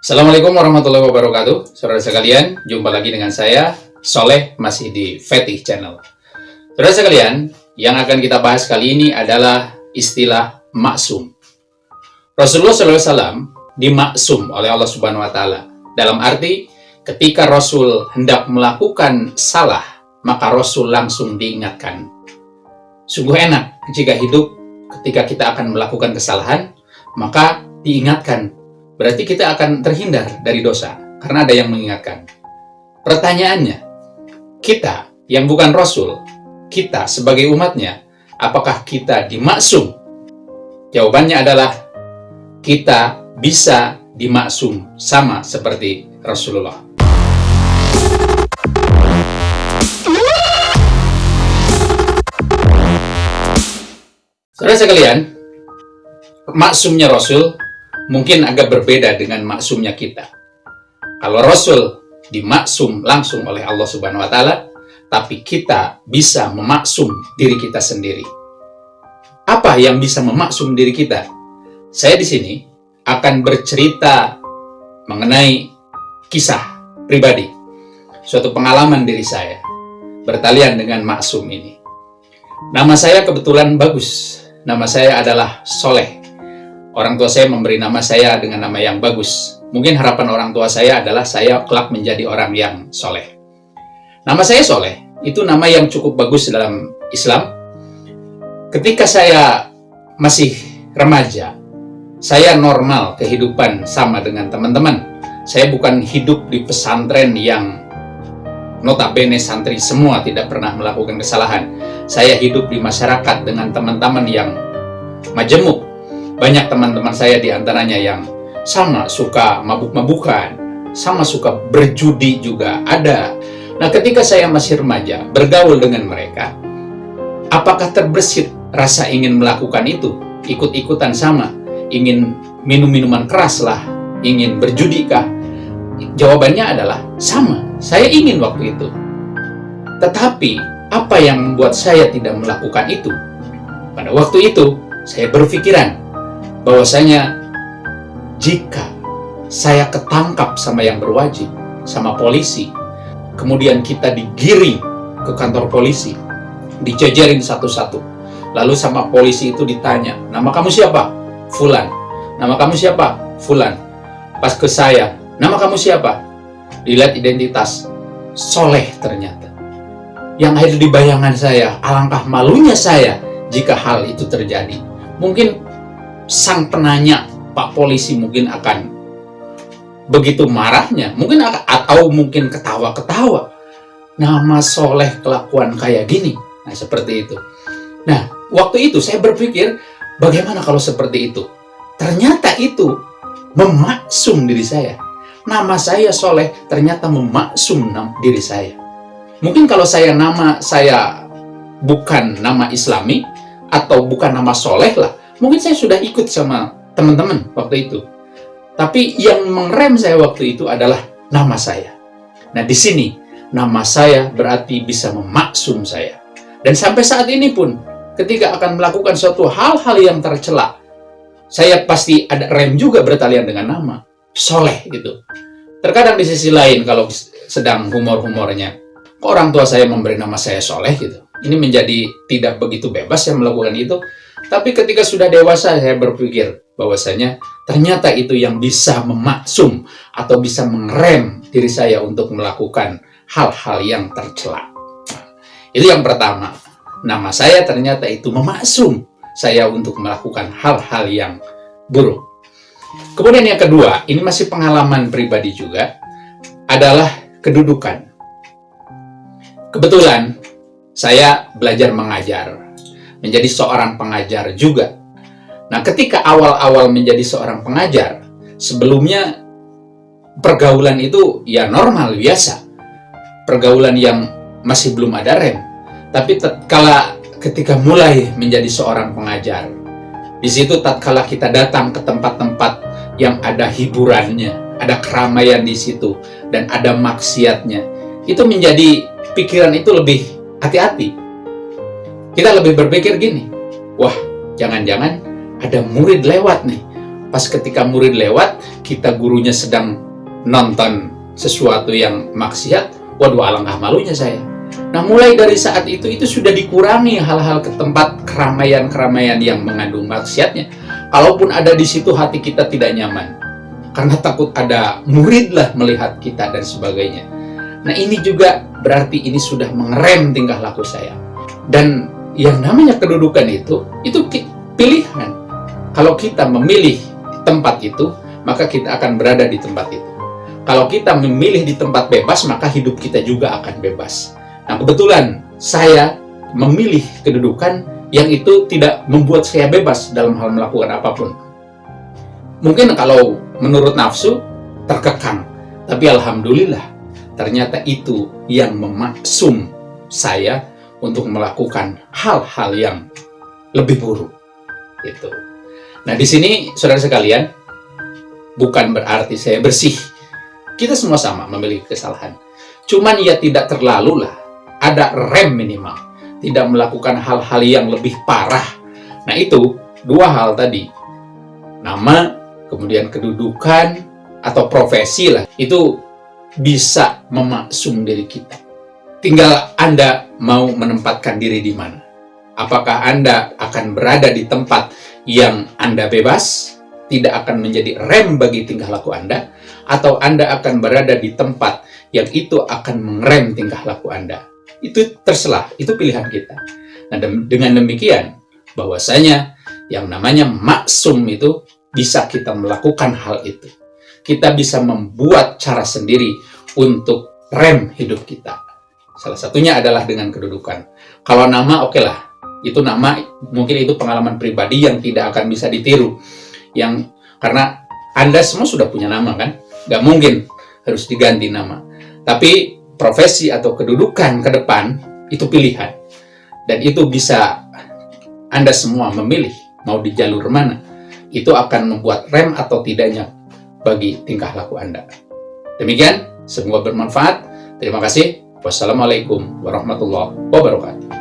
Assalamualaikum warahmatullahi wabarakatuh. Saudara sekalian, jumpa lagi dengan saya Soleh, masih di Fetih Channel. Saudara sekalian, yang akan kita bahas kali ini adalah istilah maksum. Rasulullah SAW dimaksum oleh Allah Subhanahu Wa Taala. Dalam arti ketika Rasul hendak melakukan salah maka Rasul langsung diingatkan. Sungguh enak jika hidup ketika kita akan melakukan kesalahan maka diingatkan berarti kita akan terhindar dari dosa karena ada yang mengingatkan. Pertanyaannya, kita yang bukan Rasul, kita sebagai umatnya, apakah kita dimaksum? Jawabannya adalah kita bisa dimaksum sama seperti Rasulullah. Saudara sekalian, maksumnya Rasul mungkin agak berbeda dengan maksumnya kita. Kalau Rasul dimaksum langsung oleh Allah Subhanahu wa taala, tapi kita bisa memaksum diri kita sendiri. Apa yang bisa memaksum diri kita? Saya di sini akan bercerita mengenai kisah pribadi, suatu pengalaman diri saya bertalian dengan maksum ini. Nama saya kebetulan bagus. Nama saya adalah Soleh orang tua saya memberi nama saya dengan nama yang bagus. Mungkin harapan orang tua saya adalah saya kelak menjadi orang yang soleh. Nama saya Soleh, itu nama yang cukup bagus dalam Islam. Ketika saya masih remaja, saya normal kehidupan sama dengan teman-teman. Saya bukan hidup di pesantren yang notabene santri semua tidak pernah melakukan kesalahan. Saya hidup di masyarakat dengan teman-teman yang majemuk, banyak teman-teman saya di antaranya yang sama suka mabuk-mabukan, sama suka berjudi juga ada. Nah ketika saya masih remaja, bergaul dengan mereka, apakah terbersit rasa ingin melakukan itu? Ikut-ikutan sama, ingin minum-minuman keras lah, ingin berjudi kah? Jawabannya adalah sama, saya ingin waktu itu. Tetapi, apa yang membuat saya tidak melakukan itu? Pada waktu itu, saya berpikiran, bahwasanya jika saya ketangkap sama yang berwajib, sama polisi, kemudian kita digiring ke kantor polisi, dijajarin satu-satu, lalu sama polisi itu ditanya, nama kamu siapa? Fulan. Nama kamu siapa? Fulan. Pas ke saya, nama kamu siapa? Dilihat identitas, soleh ternyata. Yang ada di bayangan saya, alangkah malunya saya jika hal itu terjadi. Mungkin sang penanya Pak Polisi mungkin akan begitu marahnya, mungkin akan, atau mungkin ketawa-ketawa. Nama soleh kelakuan kayak gini. Nah, seperti itu. Nah, waktu itu saya berpikir, bagaimana kalau seperti itu? Ternyata itu memaksum diri saya. Nama saya soleh ternyata memaksum diri saya. Mungkin kalau saya nama saya bukan nama islami, atau bukan nama soleh lah, Mungkin saya sudah ikut sama teman-teman waktu itu. Tapi yang mengrem saya waktu itu adalah nama saya. Nah, di sini nama saya berarti bisa memaksum saya. Dan sampai saat ini pun, ketika akan melakukan suatu hal-hal yang tercela, saya pasti ada rem juga bertalian dengan nama. Soleh gitu. Terkadang di sisi lain kalau sedang humor-humornya, orang tua saya memberi nama saya Soleh gitu. Ini menjadi tidak begitu bebas yang melakukan itu. Tapi ketika sudah dewasa, saya berpikir bahwasanya ternyata itu yang bisa memaksum atau bisa mengerem diri saya untuk melakukan hal-hal yang tercela. Itu yang pertama. Nama saya ternyata itu memaksum saya untuk melakukan hal-hal yang buruk. Kemudian yang kedua, ini masih pengalaman pribadi juga, adalah kedudukan. Kebetulan, saya belajar mengajar menjadi seorang pengajar juga. Nah, ketika awal-awal menjadi seorang pengajar, sebelumnya pergaulan itu ya normal, biasa. Pergaulan yang masih belum ada rem. Tapi tatkala ketika mulai menjadi seorang pengajar, di situ tatkala kita datang ke tempat-tempat yang ada hiburannya, ada keramaian di situ, dan ada maksiatnya, itu menjadi pikiran itu lebih hati-hati kita lebih berpikir gini, wah jangan-jangan ada murid lewat nih. pas ketika murid lewat, kita gurunya sedang nonton sesuatu yang maksiat, waduh alangkah malunya saya. Nah mulai dari saat itu, itu sudah dikurangi hal-hal ke tempat keramaian-keramaian yang mengandung maksiatnya. Kalaupun ada di situ hati kita tidak nyaman. Karena takut ada murid lah melihat kita dan sebagainya. Nah ini juga berarti ini sudah mengerem tingkah laku saya. Dan yang namanya kedudukan itu, itu pilihan. Kalau kita memilih tempat itu, maka kita akan berada di tempat itu. Kalau kita memilih di tempat bebas, maka hidup kita juga akan bebas. Nah, kebetulan saya memilih kedudukan yang itu tidak membuat saya bebas dalam hal melakukan apa pun. Mungkin kalau menurut nafsu, terkekang. Tapi Alhamdulillah, ternyata itu yang memaksum saya untuk melakukan hal-hal yang lebih buruk. Itu. Nah, di sini saudara sekalian, bukan berarti saya bersih. Kita semua sama memiliki kesalahan. Cuman ya tidak terlalu lah. Ada rem minimal. Tidak melakukan hal-hal yang lebih parah. Nah itu, dua hal tadi. Nama, kemudian kedudukan, atau profesi lah. Itu bisa memaksum diri kita. Tinggal Anda mau menempatkan diri di mana. Apakah Anda akan berada di tempat yang Anda bebas, tidak akan menjadi rem bagi tingkah laku Anda, atau Anda akan berada di tempat yang itu akan mengerem tingkah laku Anda. Itu terserah, itu pilihan kita. Nah, dengan demikian, bahwasanya yang namanya maksum itu bisa kita melakukan hal itu. Kita bisa membuat cara sendiri untuk rem hidup kita. Salah satunya adalah dengan kedudukan. Kalau nama, oke okay lah. Itu nama, mungkin itu pengalaman pribadi yang tidak akan bisa ditiru yang karena Anda semua sudah punya nama kan, nggak mungkin harus diganti nama. Tapi profesi atau kedudukan ke depan itu pilihan. Dan itu bisa Anda semua memilih mau di jalur mana. Itu akan membuat rem atau tidaknya bagi tingkah laku Anda. Demikian, semoga bermanfaat. Terima kasih. Wassalamualaikum warahmatullahi wabarakatuh.